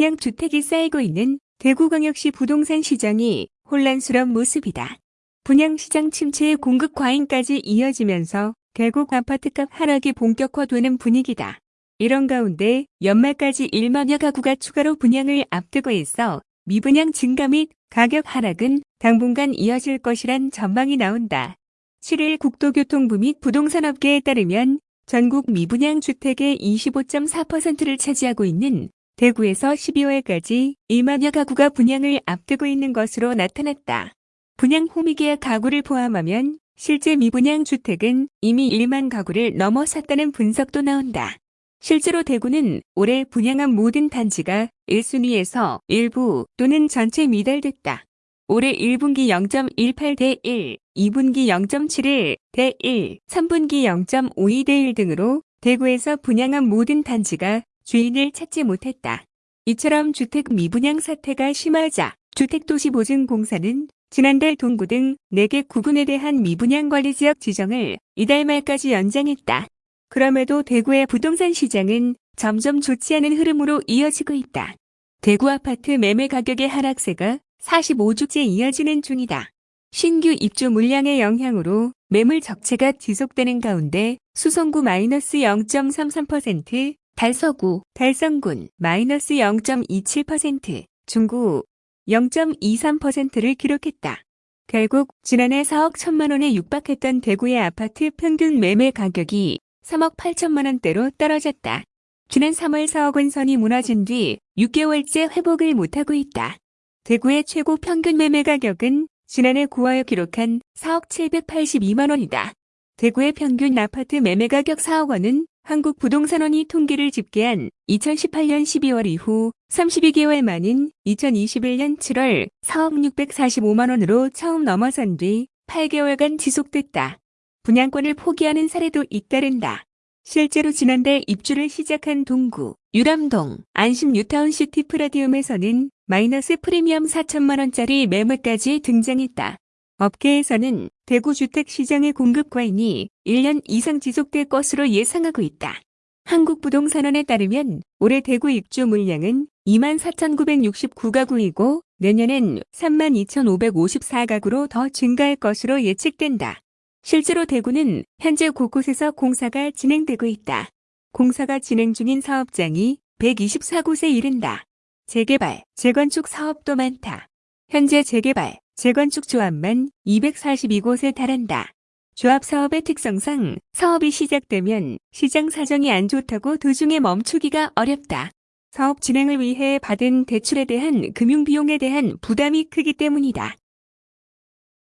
분양주택이 쌓이고 있는 대구광역시 부동산 시장이 혼란스러운 모습이다. 분양시장 침체의 공급 과잉까지 이어지면서 결국 아파트값 하락이 본격화되는 분위기다. 이런 가운데 연말까지 1만여 가구가 추가로 분양을 앞두고 있어 미분양 증가 및 가격 하락은 당분간 이어질 것이란 전망이 나온다. 7일 국토교통부 및 부동산업계에 따르면 전국 미분양 주택의 25.4%를 차지하고 있는 대구에서 12월까지 1만여 가구가 분양을 앞두고 있는 것으로 나타났다. 분양 호미계약 가구를 포함하면 실제 미분양 주택은 이미 1만 가구를 넘어섰다는 분석도 나온다. 실제로 대구는 올해 분양한 모든 단지가 1순위에서 일부 또는 전체 미달됐다. 올해 1분기 0.18 대 1, 2분기 0.71 대 1, 3분기 0.52 대 1 등으로 대구에서 분양한 모든 단지가 주인을 찾지 못했다. 이처럼 주택 미분양 사태가 심하자 주택도시보증공사는 지난달 동구 등 4개 구군에 대한 미분양 관리 지역 지정을 이달 말까지 연장했다. 그럼에도 대구의 부동산 시장은 점점 좋지 않은 흐름으로 이어지고 있다. 대구 아파트 매매 가격의 하락세가 45주째 이어지는 중이다. 신규 입주 물량의 영향으로 매물 적체가 지속되는 가운데 수성구 마이너스 0.33%, 달서구, 달성군 마이너스 0.27%, 중구 0.23%를 기록했다. 결국 지난해 4억 1천만 원에 육박했던 대구의 아파트 평균 매매 가격이 3억 8천만 원대로 떨어졌다. 지난 3월 4억 원 선이 무너진 뒤 6개월째 회복을 못하고 있다. 대구의 최고 평균 매매 가격은 지난해 9월 기록한 4억 782만 원이다. 대구의 평균 아파트 매매 가격 4억 원은 한국부동산원이 통계를 집계한 2018년 12월 이후 32개월 만인 2021년 7월 4억 645만 원으로 처음 넘어선 뒤 8개월간 지속됐다. 분양권을 포기하는 사례도 잇따른다. 실제로 지난달 입주를 시작한 동구, 유람동, 안심 뉴타운 시티 프라디움에서는 마이너스 프리미엄 4천만원짜리 매물까지 등장했다. 업계에서는 대구 주택시장의 공급 과잉이 1년 이상 지속될 것으로 예상하고 있다. 한국부동산원에 따르면 올해 대구 입주 물량은 24,969가구이고 내년엔 32,554가구로 더 증가할 것으로 예측된다. 실제로 대구는 현재 곳곳에서 공사가 진행되고 있다. 공사가 진행 중인 사업장이 124곳에 이른다. 재개발, 재건축 사업도 많다. 현재 재개발, 재건축 조합만 242곳에 달한다. 조합 사업의 특성상 사업이 시작되면 시장 사정이 안 좋다고 도중에 멈추기가 어렵다. 사업 진행을 위해 받은 대출에 대한 금융비용에 대한 부담이 크기 때문이다.